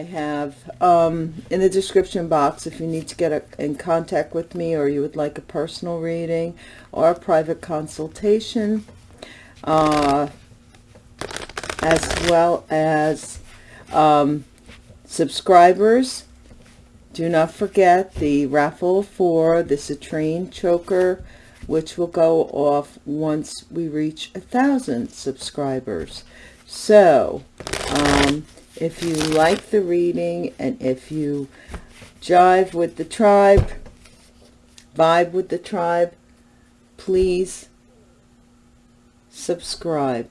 I have um, in the description box if you need to get a, in contact with me or you would like a personal reading or a private consultation, uh, as well as um, subscribers. Do not forget the raffle for the citrine choker, which will go off once we reach a thousand subscribers. So, um, if you like the reading and if you jive with the tribe, vibe with the tribe, please subscribe.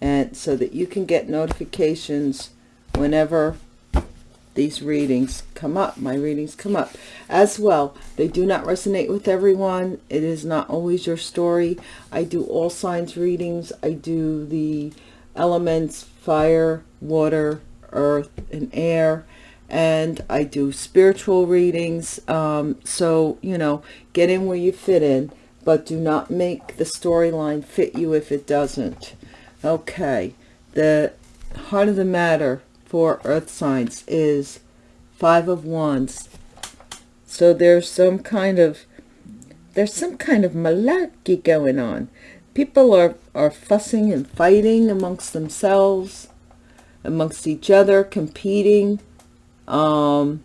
And so that you can get notifications whenever these readings come up my readings come up. As well they do not resonate with everyone. It is not always your story. I do all signs readings. I do the elements fire water earth and air and i do spiritual readings um, so you know get in where you fit in but do not make the storyline fit you if it doesn't. Okay the heart of the matter for earth signs is five of wands. So there's some kind of there's some kind of malarkey going on people are are fussing and fighting amongst themselves amongst each other competing um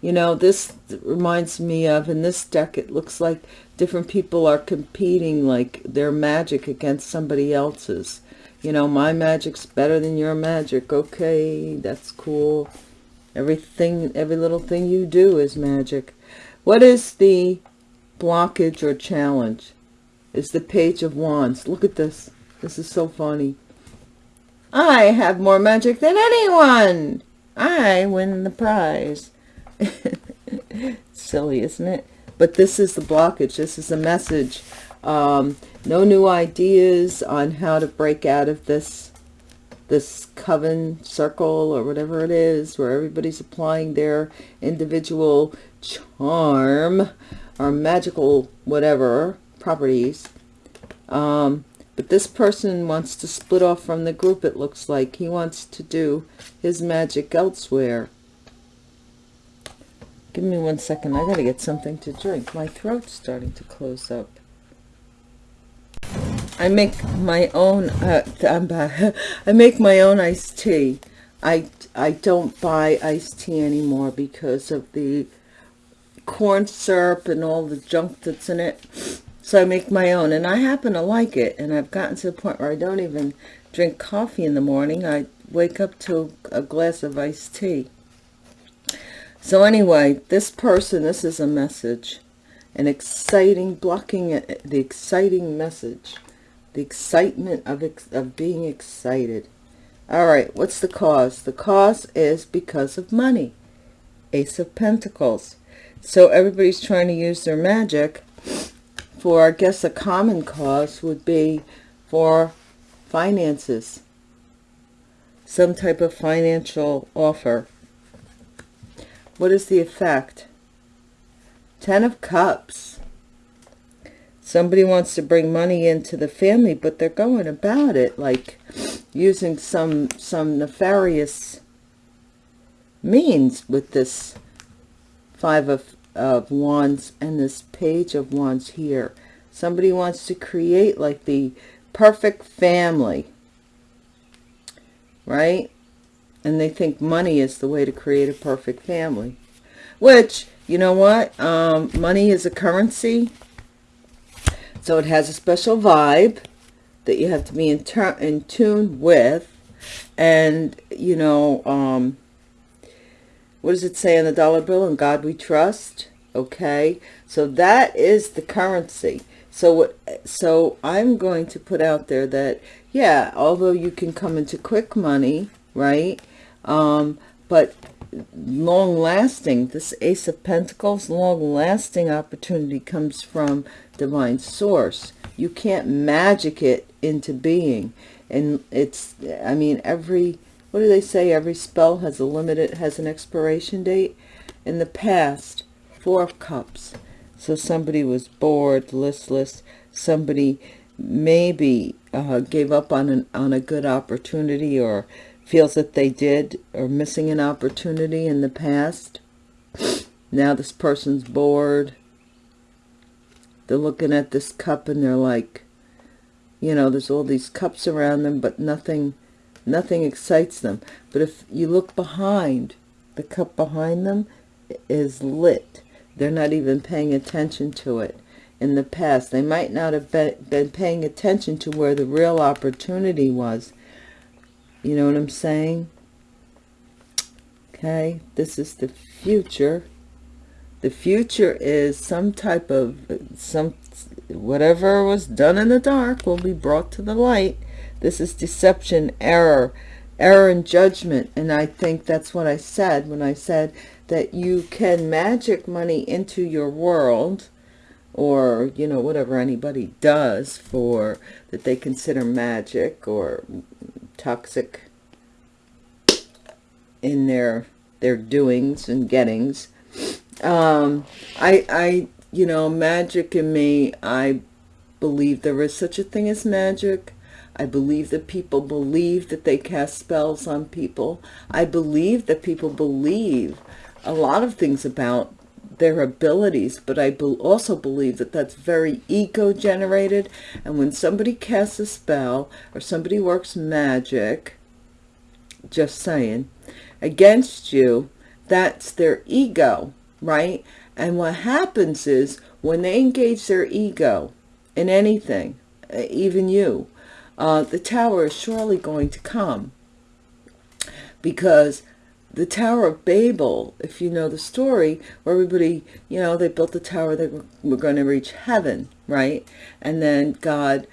you know this reminds me of in this deck it looks like different people are competing like their magic against somebody else's you know, my magic's better than your magic. Okay, that's cool. Everything, every little thing you do is magic. What is the blockage or challenge? Is the Page of Wands. Look at this. This is so funny. I have more magic than anyone. I win the prize. Silly, isn't it? But this is the blockage. This is a message um, no new ideas on how to break out of this this coven circle or whatever it is where everybody's applying their individual charm or magical whatever properties. Um, but this person wants to split off from the group it looks like. He wants to do his magic elsewhere. Give me one second i gotta get something to drink. My throat's starting to close up. I make my own, uh, I make my own iced tea. I, I don't buy iced tea anymore because of the corn syrup and all the junk that's in it. So I make my own and I happen to like it. And I've gotten to the point where I don't even drink coffee in the morning. I wake up to a glass of iced tea. So anyway, this person, this is a message. An exciting, blocking the exciting message the excitement of, of being excited. All right, what's the cause? The cause is because of money. Ace of Pentacles. So everybody's trying to use their magic for, I guess, a common cause would be for finances. Some type of financial offer. What is the effect? Ten of Cups somebody wants to bring money into the family but they're going about it like using some some nefarious means with this five of, of wands and this page of wands here. Somebody wants to create like the perfect family right? And they think money is the way to create a perfect family. Which you know what? Um, money is a currency. So it has a special vibe that you have to be in, in tune with. And, you know, um, what does it say on the dollar bill? In God we trust. Okay. So that is the currency. So what, so I'm going to put out there that, yeah, although you can come into quick money, right? Um, but long lasting, this Ace of Pentacles, long lasting opportunity comes from divine source. You can't magic it into being. And it's, I mean, every, what do they say? Every spell has a limited, has an expiration date. In the past, Four of Cups. So somebody was bored, listless. Somebody maybe uh, gave up on, an, on a good opportunity or feels that they did or missing an opportunity in the past. Now this person's bored. They're looking at this cup and they're like, you know, there's all these cups around them, but nothing, nothing excites them. But if you look behind, the cup behind them is lit. They're not even paying attention to it. In the past, they might not have been, paying attention to where the real opportunity was. You know what I'm saying? Okay, this is the future. The future is some type of, some whatever was done in the dark will be brought to the light. This is deception, error, error in judgment. And I think that's what I said when I said that you can magic money into your world or, you know, whatever anybody does for that they consider magic or toxic in their their doings and gettings. Um, I, I you know, magic in me, I believe there is such a thing as magic. I believe that people believe that they cast spells on people. I believe that people believe a lot of things about their abilities, but I be also believe that that's very ego-generated. And when somebody casts a spell or somebody works magic, just saying, against you, that's their ego, right? And what happens is when they engage their ego in anything, uh, even you, uh, the tower is surely going to come. Because the Tower of Babel, if you know the story, where everybody, you know, they built the tower, they were, were going to reach heaven, right? And then God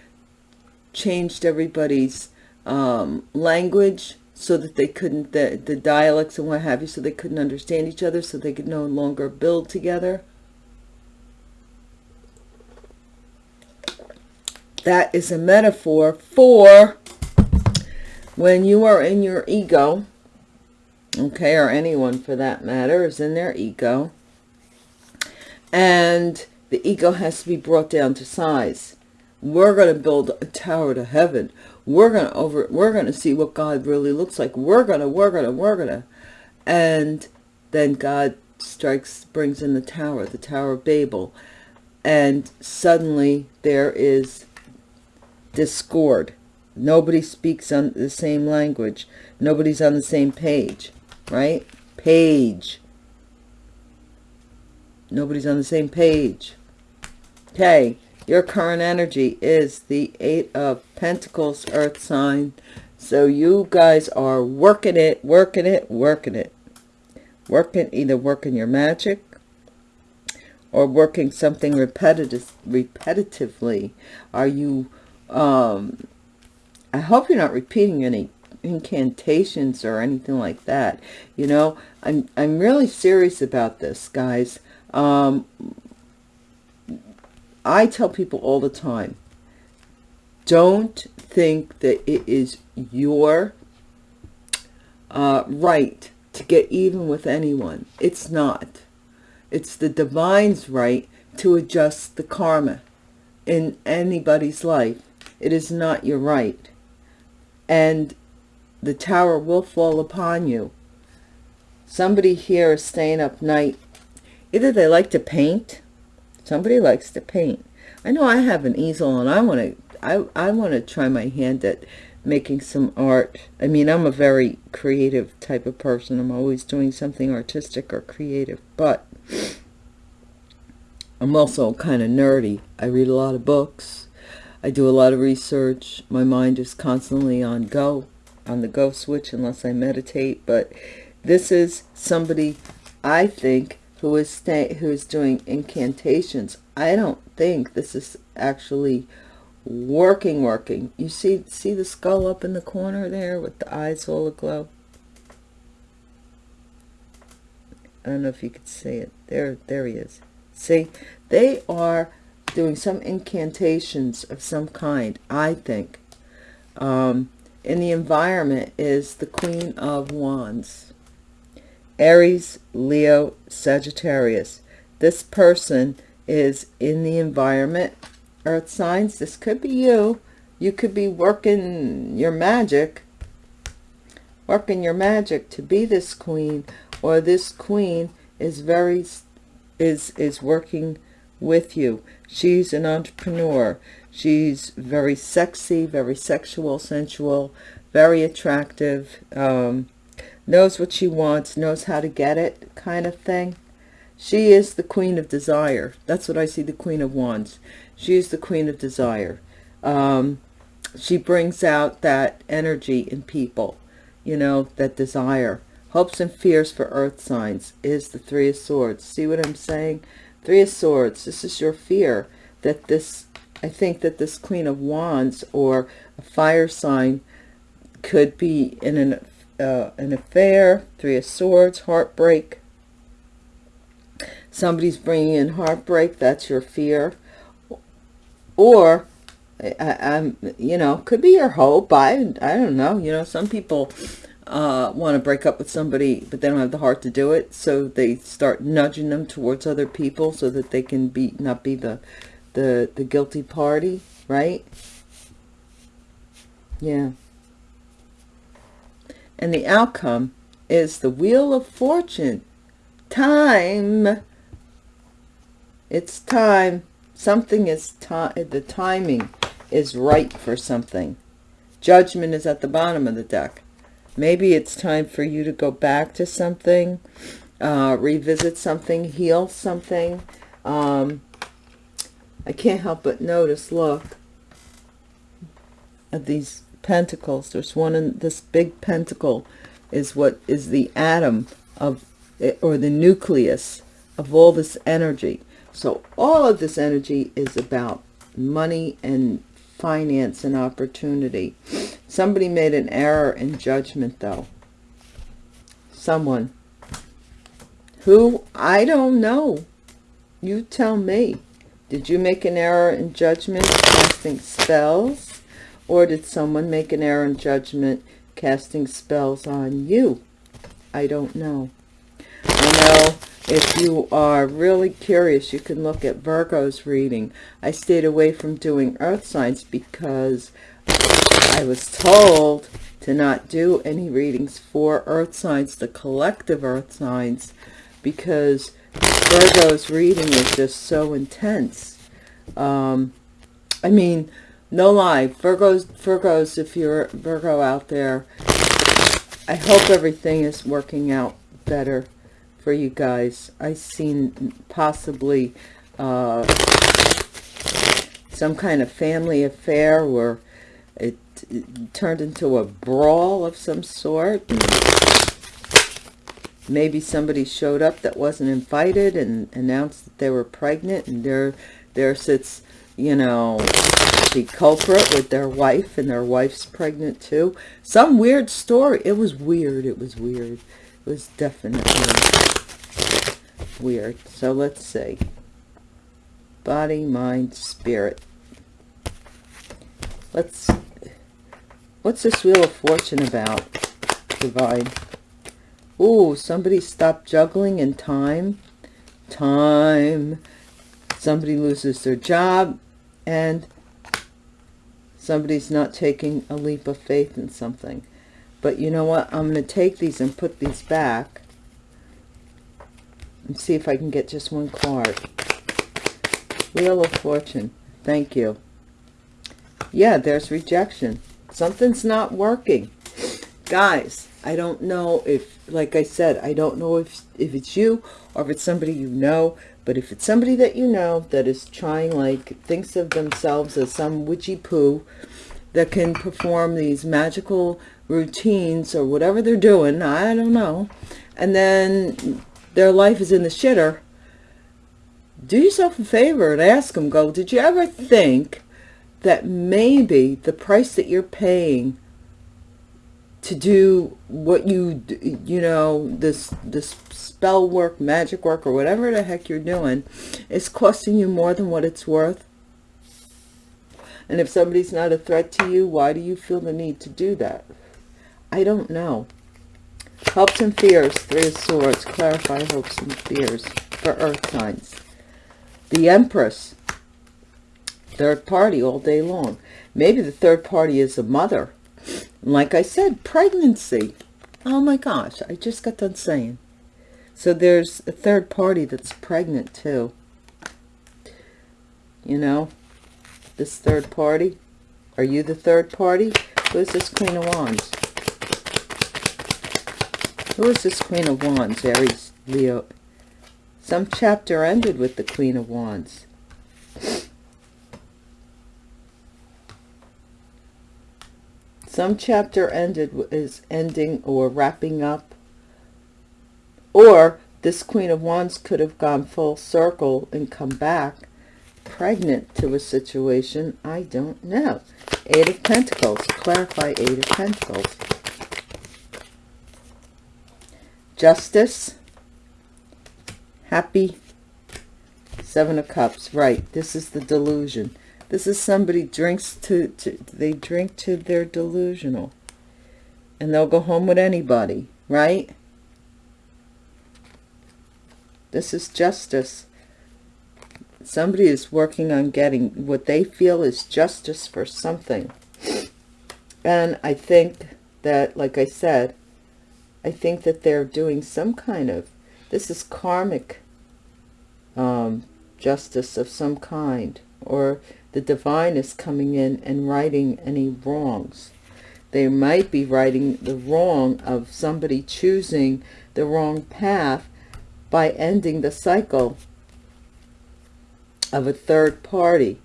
changed everybody's um, language so that they couldn't, the, the dialects and what have you, so they couldn't understand each other, so they could no longer build together. That is a metaphor for when you are in your ego, okay, or anyone for that matter is in their ego, and the ego has to be brought down to size. We're going to build a tower to heaven. We're gonna over we're gonna see what god really looks like. We're gonna we're gonna we're gonna. And then god strikes brings in the tower the tower of babel. And suddenly there is discord. Nobody speaks on the same language. Nobody's on the same page right? Page. Nobody's on the same page. Okay your current energy is the Eight of Pentacles, Earth sign. So you guys are working it, working it, working it. Working, either working your magic or working something repetitive, repetitively. Are you, um, I hope you're not repeating any incantations or anything like that. You know, I'm, I'm really serious about this, guys. Um, I tell people all the time, don't think that it is your uh, right to get even with anyone. It's not. It's the divine's right to adjust the karma in anybody's life. It is not your right. And the tower will fall upon you. Somebody here is staying up night. Either they like to paint Somebody likes to paint. I know I have an easel and I want to I, I want to try my hand at making some art. I mean, I'm a very creative type of person. I'm always doing something artistic or creative, but I'm also kind of nerdy. I read a lot of books. I do a lot of research. My mind is constantly on go, on the go switch unless I meditate. But this is somebody I think who is stay, who is doing incantations. I don't think this is actually working, working. You see, see the skull up in the corner there with the eyes all aglow? I don't know if you could see it. There, there he is. See, they are doing some incantations of some kind, I think. Um, in the environment is the Queen of Wands. Aries, Leo, Sagittarius. This person is in the environment, earth signs. This could be you. You could be working your magic. working your magic to be this queen or this queen is very is is working with you she's an entrepreneur she's very sexy very sexual sensual very attractive um, knows what she wants knows how to get it kind of thing. She is the queen of desire. That's what i see the queen of wands. She is the queen of desire. Um, she brings out that energy in people you know that desire. Hopes and fears for earth signs is the three of swords. See what i'm saying? Three of swords. This is your fear that this i think that this queen of wands or a fire sign could be in an uh, an affair three of swords heartbreak. Somebody's bringing in heartbreak that's your fear. Or I, am you know could be your hope I I don't know you know some people uh, want to break up with somebody but they don't have the heart to do it so they start nudging them towards other people so that they can be not be the the the guilty party right? Yeah and the outcome is the wheel of fortune. Time. It's time. Something is time the timing is right for something. Judgment is at the bottom of the deck. Maybe it's time for you to go back to something uh, revisit something heal something. Um, I can't help but notice look at these pentacles. There's one in this big pentacle is what is the atom of eh, or the nucleus of all this energy. So all of this energy is about money and finance and opportunity. Somebody made an error in judgment though. Someone. Who? I don't know. You tell me. Did you make an error in judgment casting spells or did someone make an error in judgment casting spells on you? I don't know. I know if you are really curious, you can look at Virgo's reading. I stayed away from doing earth signs because I was told to not do any readings for earth signs, the collective earth signs, because Virgo's reading is just so intense. Um, I mean, no lie virgos virgos if you're virgo out there i hope everything is working out better for you guys. I seen possibly uh, some kind of family affair where it, it turned into a brawl of some sort. Maybe somebody showed up that wasn't invited and announced that they were pregnant and there there sits you know the culprit with their wife and their wife's pregnant too. Some weird story. It was weird. It was weird. It was definitely weird. So let's see. Body, mind, spirit. Let's, what's this Wheel of Fortune about, Divine? Ooh, somebody stopped juggling in time. Time. Somebody loses their job and somebody's not taking a leap of faith in something. But you know what? I'm going to take these and put these back and see if I can get just one card. Wheel of Fortune. Thank you. Yeah, there's rejection. Something's not working. Guys, I don't know if, like I said, I don't know if, if it's you or if it's somebody you know, but if it's somebody that you know that is trying, like, thinks of themselves as some witchy poo that can perform these magical routines or whatever they're doing, I don't know, and then their life is in the shitter, do yourself a favor and ask them, go, did you ever think that maybe the price that you're paying to do what you you know this this spell work magic work or whatever the heck you're doing is costing you more than what it's worth. And if somebody's not a threat to you why do you feel the need to do that? I don't know. Hopes and fears three of swords clarify hopes and fears for earth signs. The empress third party all day long. Maybe the third party is a mother like I said, pregnancy. Oh my gosh, I just got done saying. So there's a third party that's pregnant too. You know, this third party. Are you the third party? Who is this Queen of Wands? Who is this Queen of Wands? Aries, Leo. Some chapter ended with the Queen of Wands. Some chapter ended is ending or wrapping up. Or this Queen of Wands could have gone full circle and come back pregnant to a situation. I don't know. Eight of Pentacles. Clarify Eight of Pentacles. Justice. Happy. Seven of Cups. Right. This is the delusion. This is somebody drinks to, to they drink to their delusional. And they'll go home with anybody, right? This is justice. Somebody is working on getting what they feel is justice for something. And I think that, like I said, I think that they're doing some kind of, this is karmic um, justice of some kind. Or the divine is coming in and righting any wrongs. They might be righting the wrong of somebody choosing the wrong path by ending the cycle of a third party.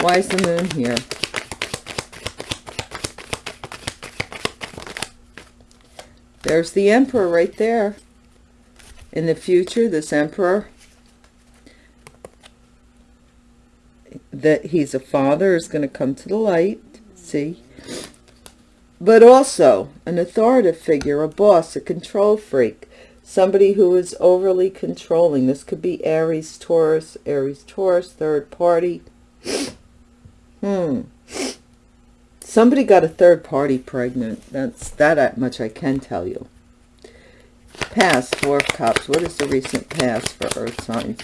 Why is the moon here? There's the emperor right there. In the future, this emperor that he's a father is going to come to the light, see? But also an authoritative figure, a boss, a control freak, somebody who is overly controlling. This could be Aries, Taurus, Aries, Taurus, third party. Hmm. Somebody got a third party pregnant. That's that much I can tell you. Past, Four Cups. What is the recent past for Earth signs?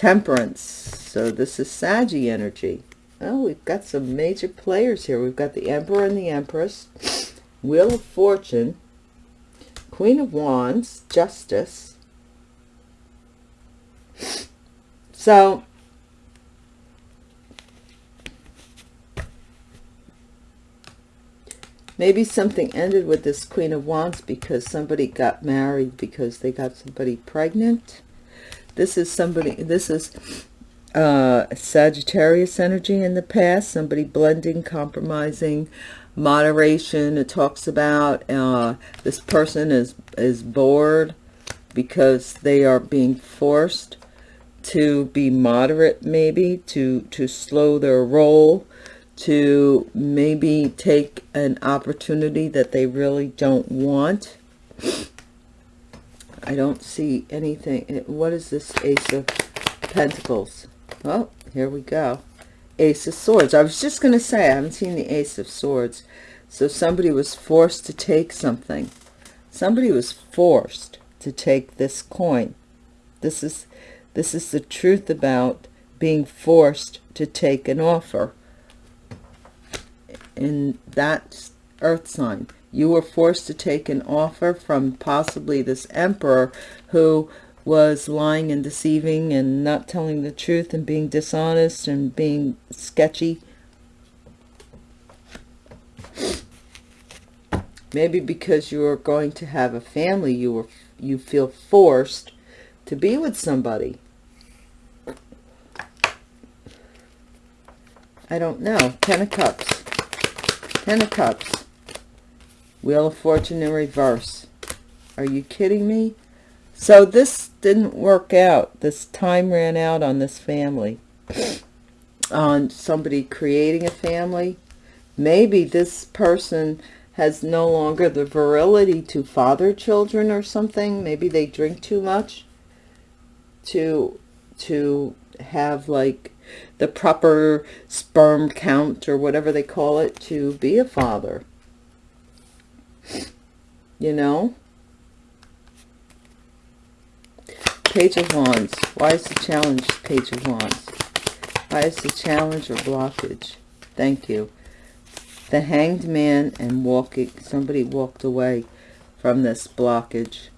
Temperance. So this is Saggy energy. Oh, we've got some major players here. We've got the Emperor and the Empress. Wheel of Fortune. Queen of Wands. Justice. So, maybe something ended with this Queen of Wands because somebody got married because they got somebody pregnant this is somebody, this is uh, Sagittarius energy in the past, somebody blending, compromising, moderation. It talks about uh, this person is, is bored because they are being forced to be moderate maybe, to, to slow their roll, to maybe take an opportunity that they really don't want I don't see anything. What is this Ace of Pentacles? Oh, here we go. Ace of Swords. I was just going to say, I haven't seen the Ace of Swords. So somebody was forced to take something. Somebody was forced to take this coin. This is, this is the truth about being forced to take an offer. In that earth sign you were forced to take an offer from possibly this emperor who was lying and deceiving and not telling the truth and being dishonest and being sketchy. Maybe because you are going to have a family, you were you feel forced to be with somebody. I don't know. Ten of Cups. Ten of Cups. Wheel of Fortune in reverse. Are you kidding me? So this didn't work out. This time ran out on this family. on somebody creating a family. Maybe this person has no longer the virility to father children or something. Maybe they drink too much to to have like the proper sperm count or whatever they call it to be a father you know? Page of wands. Why is the challenge page of wands? Why is the challenge or blockage? Thank you. The hanged man and walking somebody walked away from this blockage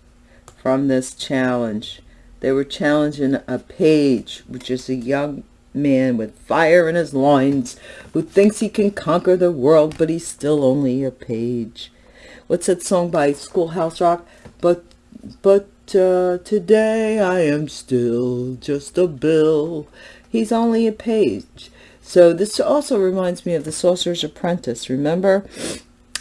from this challenge. They were challenging a page which is a young man with fire in his loins who thinks he can conquer the world but he's still only a page what's that song by schoolhouse rock but but uh, today i am still just a bill he's only a page so this also reminds me of the Sorcerer's Apprentice. Remember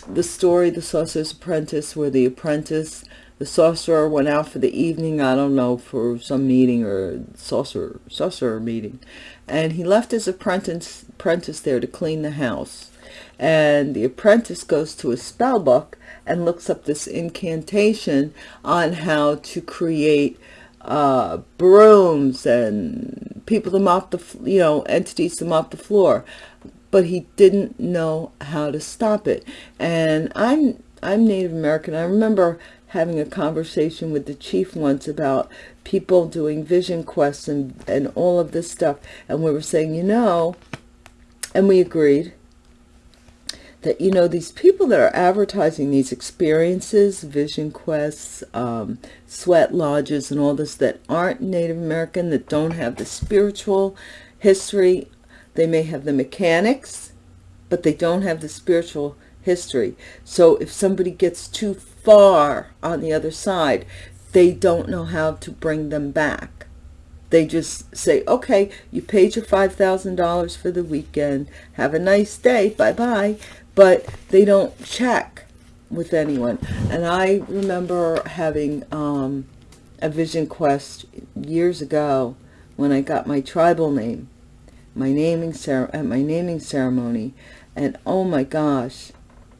the story, The Sorcerer's Apprentice, where the apprentice, the sorcerer went out for the evening, I don't know, for some meeting or sorcerer, sorcerer meeting. And he left his apprentice, apprentice there to clean the house. And the apprentice goes to a spell book and looks up this incantation on how to create uh, brooms and people to mop the, you know, entities to off the floor. But he didn't know how to stop it. And I'm, I'm Native American. I remember having a conversation with the chief once about people doing vision quests and, and all of this stuff. And we were saying, you know, and we agreed, that, you know, these people that are advertising these experiences, vision quests, um, sweat lodges and all this that aren't Native American, that don't have the spiritual history, they may have the mechanics, but they don't have the spiritual history. So if somebody gets too far on the other side, they don't know how to bring them back. They just say, okay, you paid your $5,000 for the weekend. Have a nice day. Bye-bye but they don't check with anyone. And I remember having um, a vision quest years ago when I got my tribal name, my naming at my naming ceremony, and oh my gosh,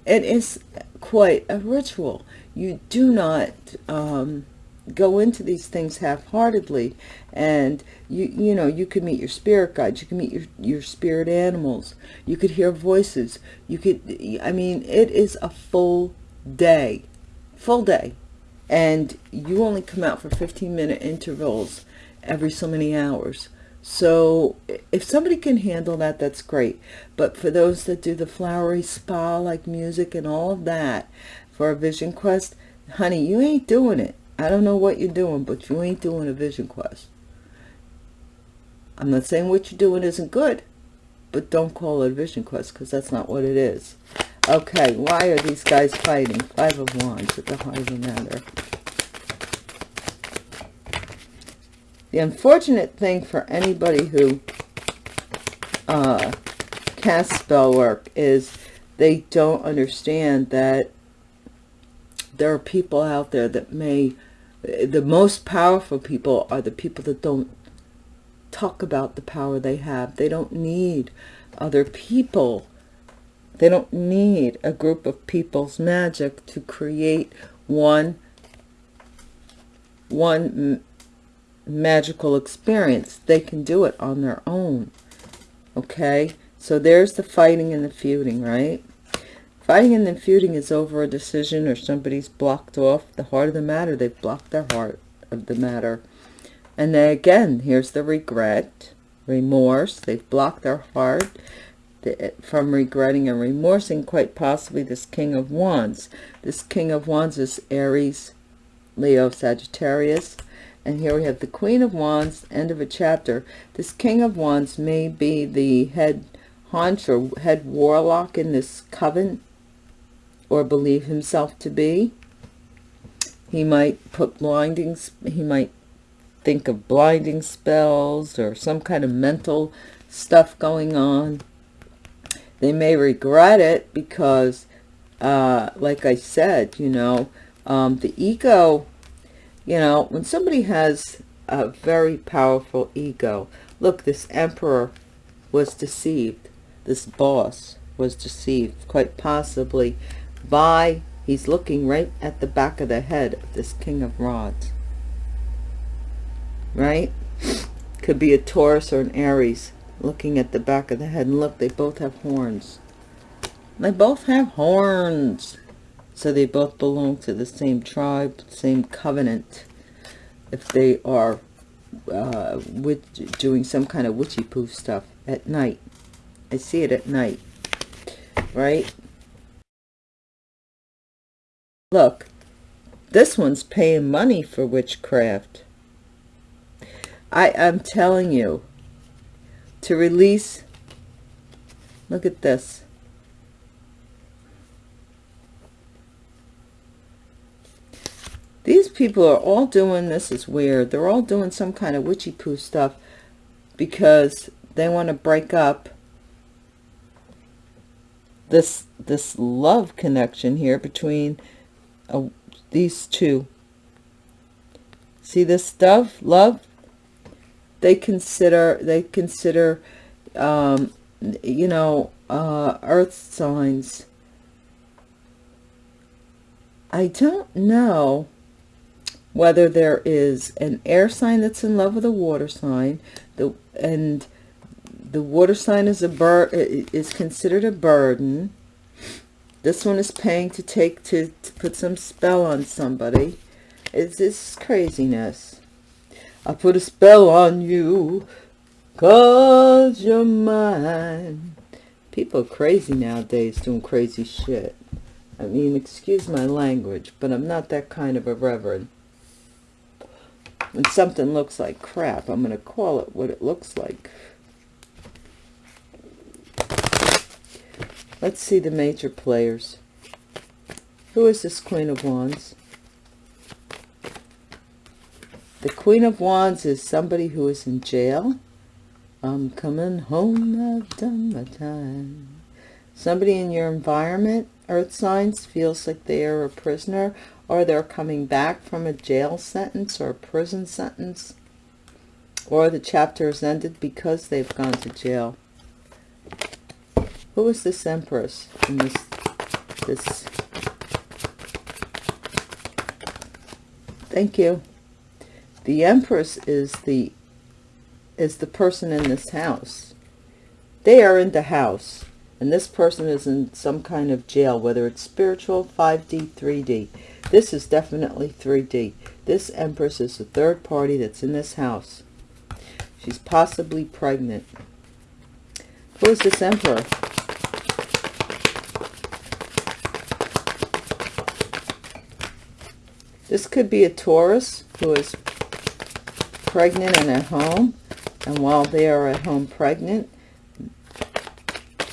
it is quite a ritual. You do not um, go into these things half-heartedly and you you know you could meet your spirit guides you can meet your your spirit animals you could hear voices you could i mean it is a full day full day. And you only come out for 15 minute intervals every so many hours. So if somebody can handle that that's great. But for those that do the flowery spa like music and all of that for a vision quest honey you ain't doing it. I don't know what you're doing, but you ain't doing a vision quest. I'm not saying what you're doing isn't good, but don't call it a vision quest because that's not what it is. Okay, why are these guys fighting? Five of Wands at the heart of the matter. The unfortunate thing for anybody who uh, casts spell work is they don't understand that there are people out there that may the most powerful people are the people that don't talk about the power they have. They don't need other people. They don't need a group of people's magic to create one, one magical experience. They can do it on their own. Okay? So there's the fighting and the feuding, right? Fighting and then feuding is over a decision or somebody's blocked off the heart of the matter. They've blocked their heart of the matter. And then again, here's the regret, remorse. They've blocked their heart from regretting and remorsing, quite possibly this King of Wands. This King of Wands is Aries, Leo, Sagittarius. And here we have the Queen of Wands, end of a chapter. This King of Wands may be the head haunch or head warlock in this coven or believe himself to be. He might put blinding, he might think of blinding spells or some kind of mental stuff going on. They may regret it because, uh, like I said, you know, um, the ego, you know, when somebody has a very powerful ego, look, this emperor was deceived. This boss was deceived, quite possibly by, he's looking right at the back of the head of this King of Rods. Right? Could be a Taurus or an Aries looking at the back of the head. And look, they both have horns. They both have horns. So they both belong to the same tribe, same covenant. If they are uh, with doing some kind of witchy poof stuff at night. I see it at night, right? Look, this one's paying money for witchcraft. I, I'm telling you, to release, look at this. These people are all doing, this is weird, they're all doing some kind of witchy poo stuff because they want to break up this this love connection here between uh, these two. See this stuff, love? They consider, they consider, um, you know, uh, earth signs. I don't know whether there is an air sign that's in love with a water sign, the and the water sign is a bird is considered a burden. This one is paying to take to, to put some spell on somebody. It's this craziness i put a spell on you cause you're mine people are crazy nowadays doing crazy shit i mean excuse my language but i'm not that kind of a reverend when something looks like crap i'm going to call it what it looks like Let's see the major players. Who is this Queen of Wands? The Queen of Wands is somebody who is in jail. Um, I'm coming home, I've done my time. Somebody in your environment, earth signs, feels like they are a prisoner or they're coming back from a jail sentence or a prison sentence or the chapter has ended because they've gone to jail. Who is this Empress in this, this? Thank you. The Empress is the, is the person in this house. They are in the house. And this person is in some kind of jail, whether it's spiritual, 5D, 3D. This is definitely 3D. This Empress is the third party that's in this house. She's possibly pregnant. Who is this Emperor? This could be a Taurus who is pregnant and at home. And while they are at home pregnant,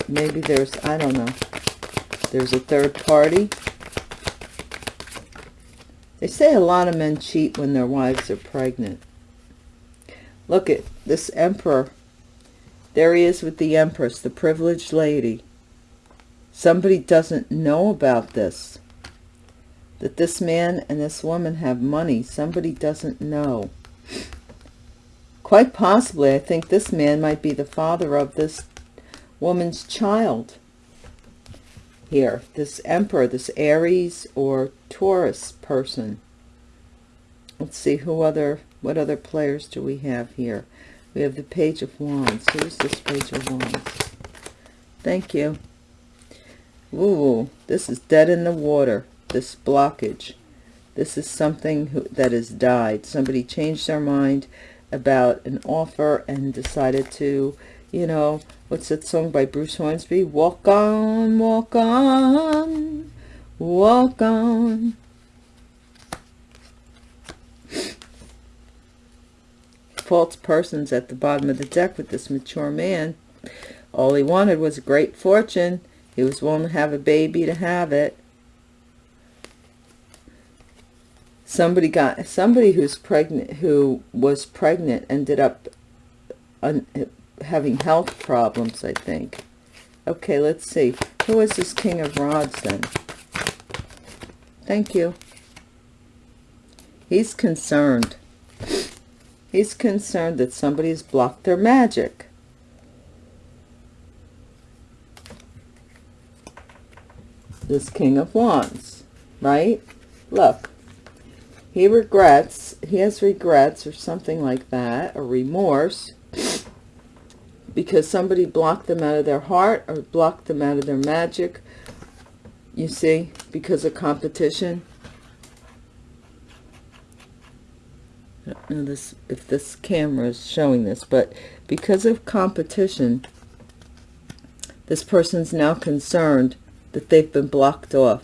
maybe there's, I don't know, there's a third party. They say a lot of men cheat when their wives are pregnant. Look at this emperor. There he is with the empress, the privileged lady. Somebody doesn't know about this that this man and this woman have money. Somebody doesn't know. Quite possibly, I think this man might be the father of this woman's child. Here, this emperor, this Aries or Taurus person. Let's see who other, what other players do we have here? We have the Page of Wands. Who's this Page of Wands? Thank you. Ooh, this is dead in the water this blockage. This is something who, that has died. Somebody changed their mind about an offer and decided to, you know, what's that song by Bruce Hornsby? Walk on, walk on, walk on. False persons at the bottom of the deck with this mature man. All he wanted was a great fortune. He was willing to have a baby to have it. Somebody got somebody who's pregnant who was pregnant ended up un, having health problems i think. Okay let's see. Who is this king of rods then? Thank you. He's concerned. He's concerned that somebody's blocked their magic. This king of wands right? Look he regrets, he has regrets or something like that, or remorse, because somebody blocked them out of their heart or blocked them out of their magic, you see, because of competition. I this, if this camera is showing this, but because of competition, this person's now concerned that they've been blocked off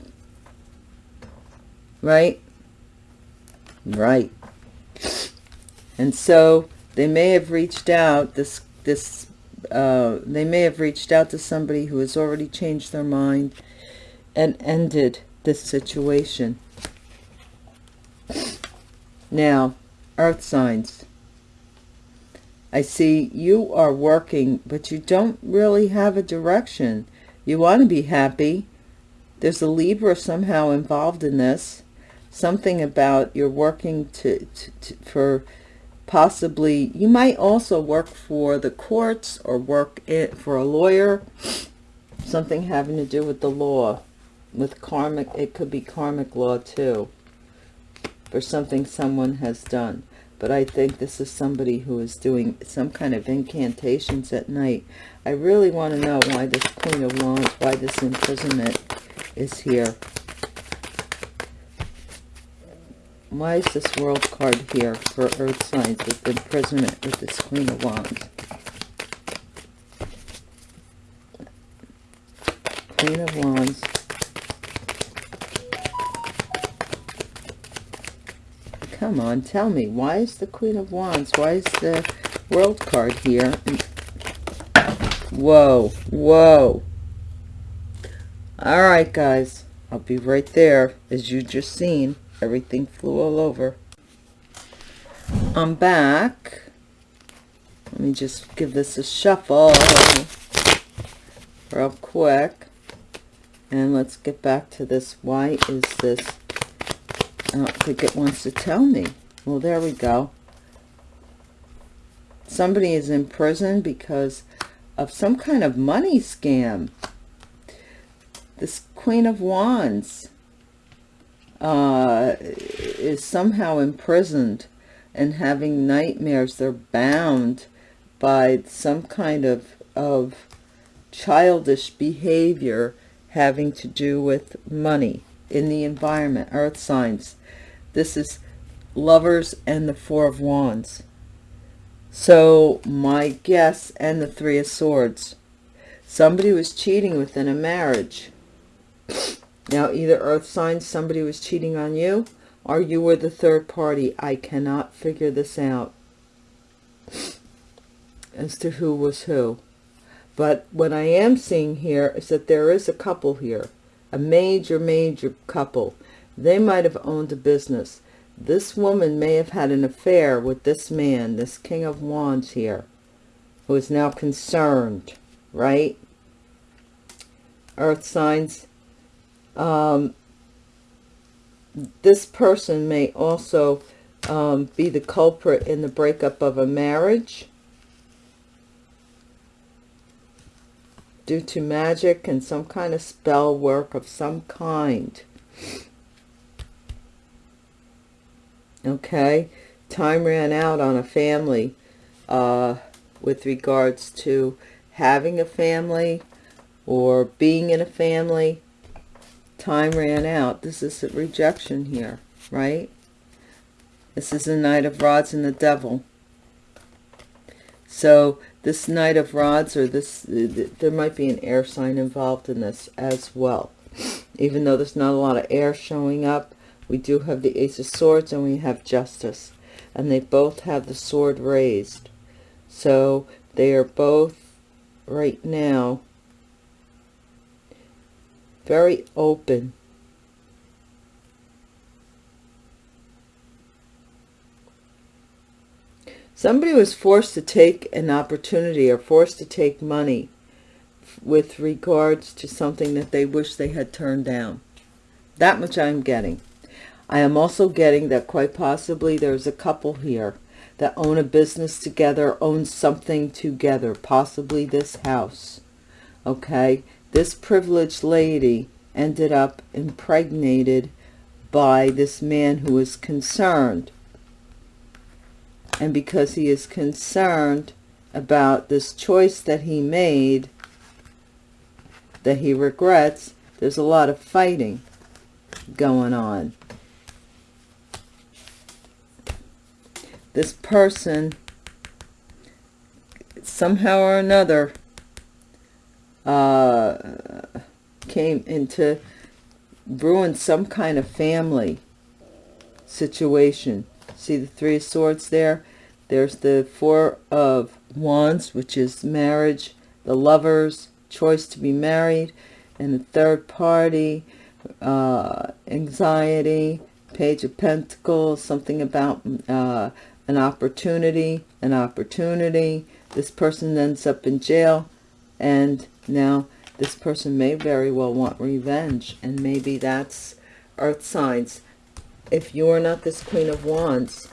right? Right. And so they may have reached out, this, this, uh, they may have reached out to somebody who has already changed their mind and ended this situation. Now, earth signs. I see you are working, but you don't really have a direction. You want to be happy. There's a Libra somehow involved in this. Something about you're working to, to, to for possibly, you might also work for the courts or work it for a lawyer. Something having to do with the law. With karmic, it could be karmic law too. For something someone has done but I think this is somebody who is doing some kind of incantations at night. I really want to know why this Queen of Wands, why this imprisonment is here. Why is this world card here for earth signs with imprisonment with this Queen of Wands? Queen of Wands. Come on, tell me. Why is the Queen of Wands? Why is the World card here? Whoa, whoa. All right, guys. I'll be right there. As you just seen, everything flew all over. I'm back. Let me just give this a shuffle real quick. And let's get back to this. Why is this I don't think it wants to tell me. Well, there we go. Somebody is in prison because of some kind of money scam. This Queen of Wands uh, is somehow imprisoned and having nightmares. They're bound by some kind of, of childish behavior having to do with money in the environment, earth signs. This is lovers and the four of wands. So my guess and the three of swords. Somebody was cheating within a marriage. Now either earth signs, somebody was cheating on you, or you were the third party. I cannot figure this out as to who was who. But what I am seeing here is that there is a couple here, a major, major couple. They might have owned a business. This woman may have had an affair with this man, this King of Wands here, who is now concerned, right? Earth signs. Um, this person may also um, be the culprit in the breakup of a marriage due to magic and some kind of spell work of some kind. okay time ran out on a family uh, with regards to having a family or being in a family time ran out this is a rejection here right this is a knight of rods and the devil so this knight of rods or this there might be an air sign involved in this as well even though there's not a lot of air showing up we do have the Ace of Swords and we have Justice. And they both have the sword raised. So they are both right now very open. Somebody was forced to take an opportunity or forced to take money with regards to something that they wish they had turned down. That much I'm getting. I am also getting that quite possibly there's a couple here that own a business together, own something together, possibly this house. Okay, this privileged lady ended up impregnated by this man who is concerned. And because he is concerned about this choice that he made, that he regrets, there's a lot of fighting going on. this person somehow or another uh, came into ruin some kind of family situation. See the Three of Swords there? There's the Four of Wands, which is marriage, the lovers, choice to be married, and the third party, uh, anxiety, Page of Pentacles, something about uh, an opportunity, an opportunity. This person ends up in jail, and now this person may very well want revenge, and maybe that's earth signs. If you're not this Queen of Wands,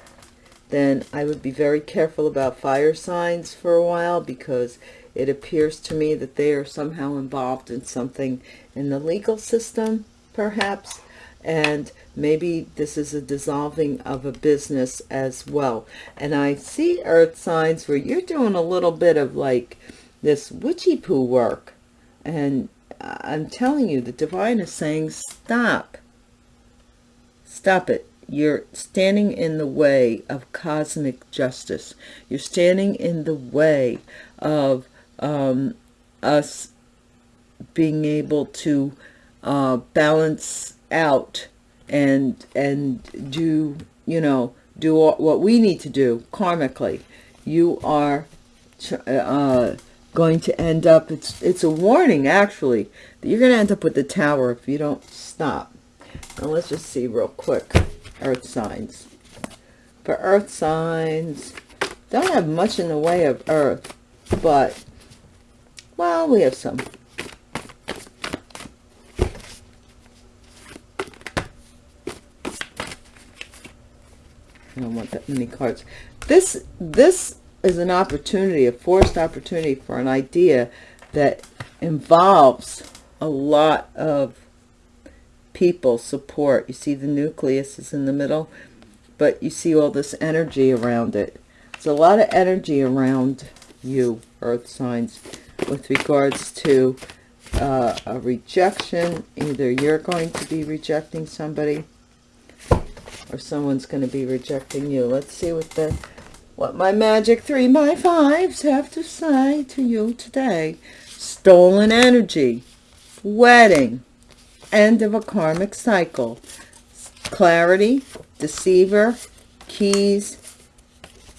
then I would be very careful about fire signs for a while because it appears to me that they are somehow involved in something in the legal system, perhaps, and maybe this is a dissolving of a business as well. And I see earth signs where you're doing a little bit of like this witchy poo work. And I'm telling you, the divine is saying, stop. Stop it. You're standing in the way of cosmic justice. You're standing in the way of um, us being able to uh, balance out and and do you know do what we need to do karmically you are uh, going to end up it's it's a warning actually that you're going to end up with the tower if you don't stop. Now let's just see real quick earth signs. For earth signs don't have much in the way of earth but well we have some. I don't want that many cards. This, this is an opportunity, a forced opportunity for an idea that involves a lot of people support. You see the nucleus is in the middle, but you see all this energy around it. There's a lot of energy around you, earth signs, with regards to uh, a rejection. Either you're going to be rejecting somebody or someone's going to be rejecting you. Let's see what the what my magic three my fives have to say to you today. Stolen energy, wedding, end of a karmic cycle, clarity, deceiver, keys,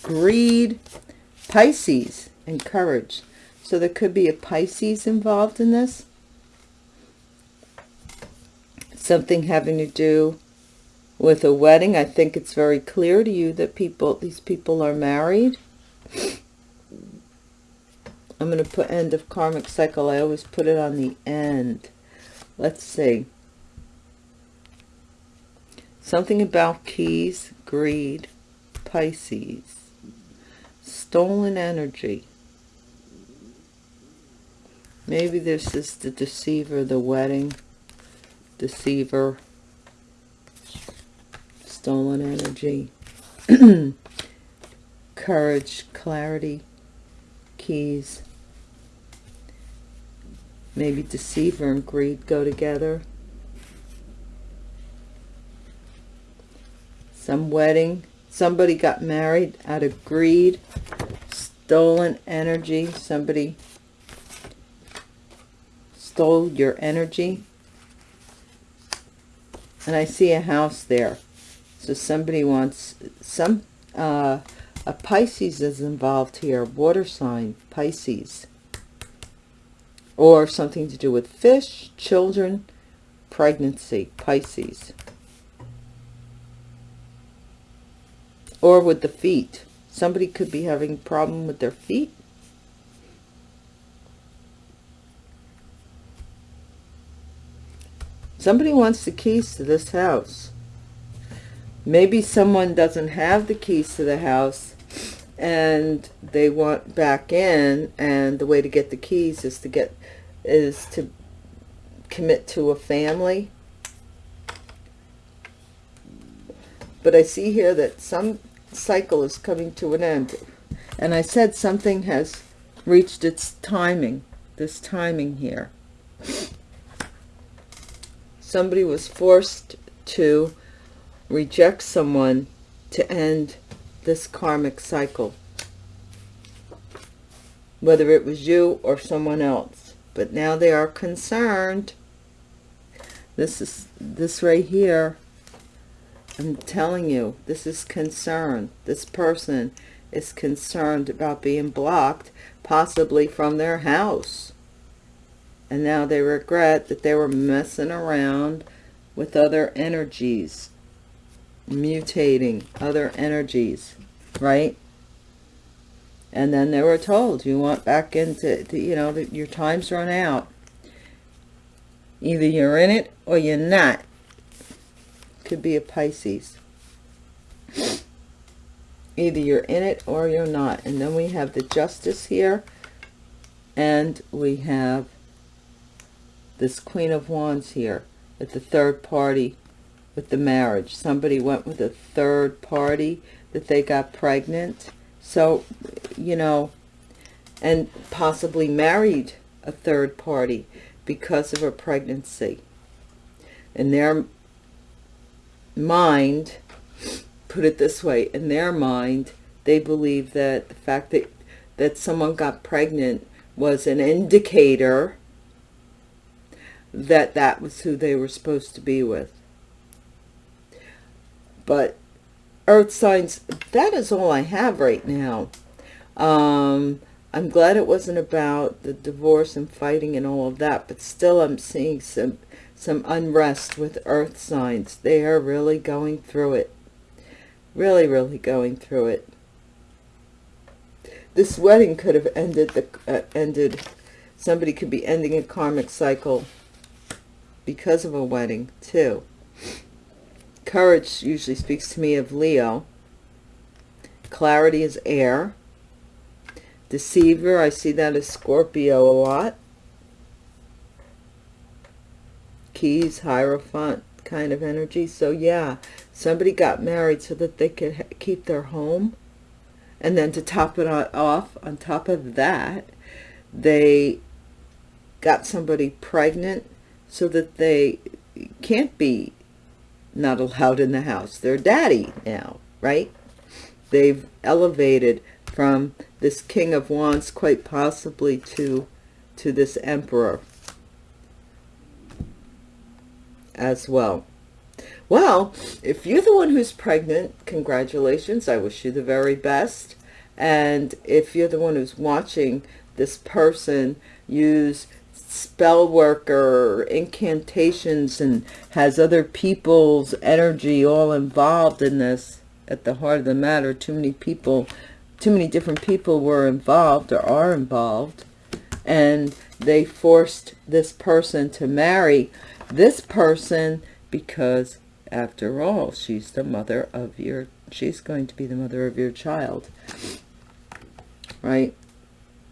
greed, Pisces, and courage. So there could be a Pisces involved in this. Something having to do with a wedding. I think it's very clear to you that people, these people are married. I'm going to put end of karmic cycle. I always put it on the end. Let's see. Something about keys, greed, Pisces, stolen energy. Maybe this is the deceiver, the wedding, deceiver, stolen energy, courage, clarity, keys. Maybe deceiver and greed go together. Some wedding. Somebody got married out of greed. Stolen energy. Somebody stole your energy. And I see a house there. So somebody wants some, uh, a Pisces is involved here, water sign, Pisces. Or something to do with fish, children, pregnancy, Pisces. Or with the feet. Somebody could be having a problem with their feet. Somebody wants the keys to this house maybe someone doesn't have the keys to the house and they want back in and the way to get the keys is to get is to commit to a family. But I see here that some cycle is coming to an end. And I said something has reached its timing this timing here. Somebody was forced to reject someone to end this karmic cycle. Whether it was you or someone else. But now they are concerned. This is this right here I'm telling you, this is concern. This person is concerned about being blocked, possibly from their house. And now they regret that they were messing around with other energies, mutating other energies, right? And then they were told, you want back into, you know, your time's run out. Either you're in it or you're not. Could be a Pisces. Either you're in it or you're not. And then we have the justice here. And we have this Queen of Wands here at the third party with the marriage. Somebody went with a third party that they got pregnant. So, you know, and possibly married a third party because of a pregnancy. In their mind, put it this way, in their mind, they believe that the fact that, that someone got pregnant was an indicator that that was who they were supposed to be with. But earth signs, that is all I have right now. Um, I'm glad it wasn't about the divorce and fighting and all of that, but still I'm seeing some some unrest with earth signs. They are really going through it. Really, really going through it. This wedding could have ended the uh, ended somebody could be ending a karmic cycle because of a wedding too. Courage usually speaks to me of Leo. Clarity is air. Deceiver, I see that as Scorpio a lot. Keys, Hierophant kind of energy. So yeah, somebody got married so that they could keep their home. And then to top it off, on top of that, they got somebody pregnant so that they can't be not allowed in the house. They're daddy now, right? They've elevated from this King of Wands quite possibly to, to this Emperor as well. Well, if you're the one who's pregnant, congratulations. I wish you the very best. And if you're the one who's watching this person use spell work or incantations and has other people's energy all involved in this, at the heart of the matter, too many people too many different people were involved or are involved and they forced this person to marry this person because after all she's the mother of your she's going to be the mother of your child. Right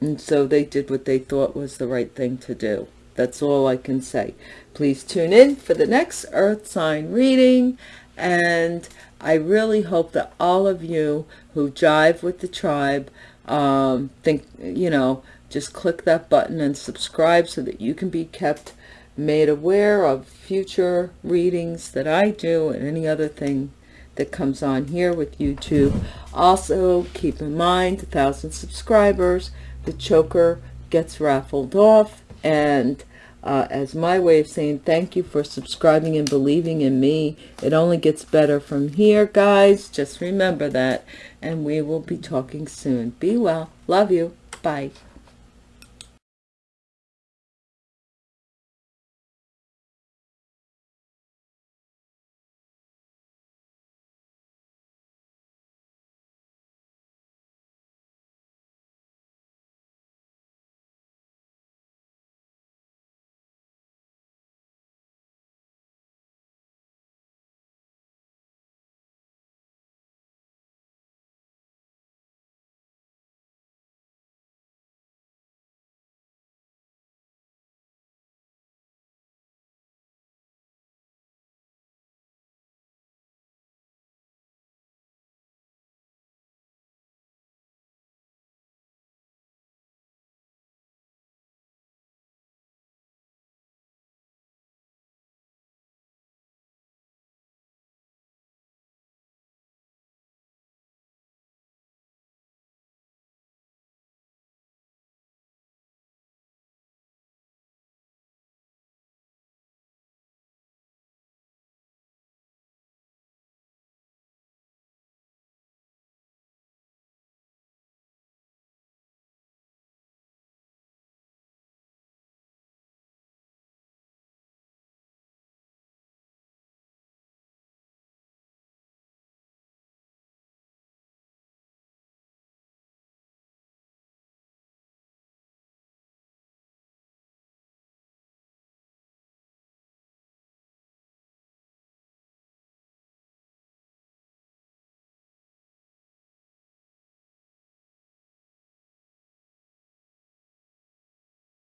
and so they did what they thought was the right thing to do. That's all I can say. Please tune in for the next earth sign reading. And I really hope that all of you who jive with the tribe um, think, you know, just click that button and subscribe so that you can be kept made aware of future readings that I do and any other thing that comes on here with YouTube. Also, keep in mind, a thousand subscribers, the choker gets raffled off and uh, as my way of saying thank you for subscribing and believing in me. It only gets better from here, guys. Just remember that. And we will be talking soon. Be well. Love you. Bye.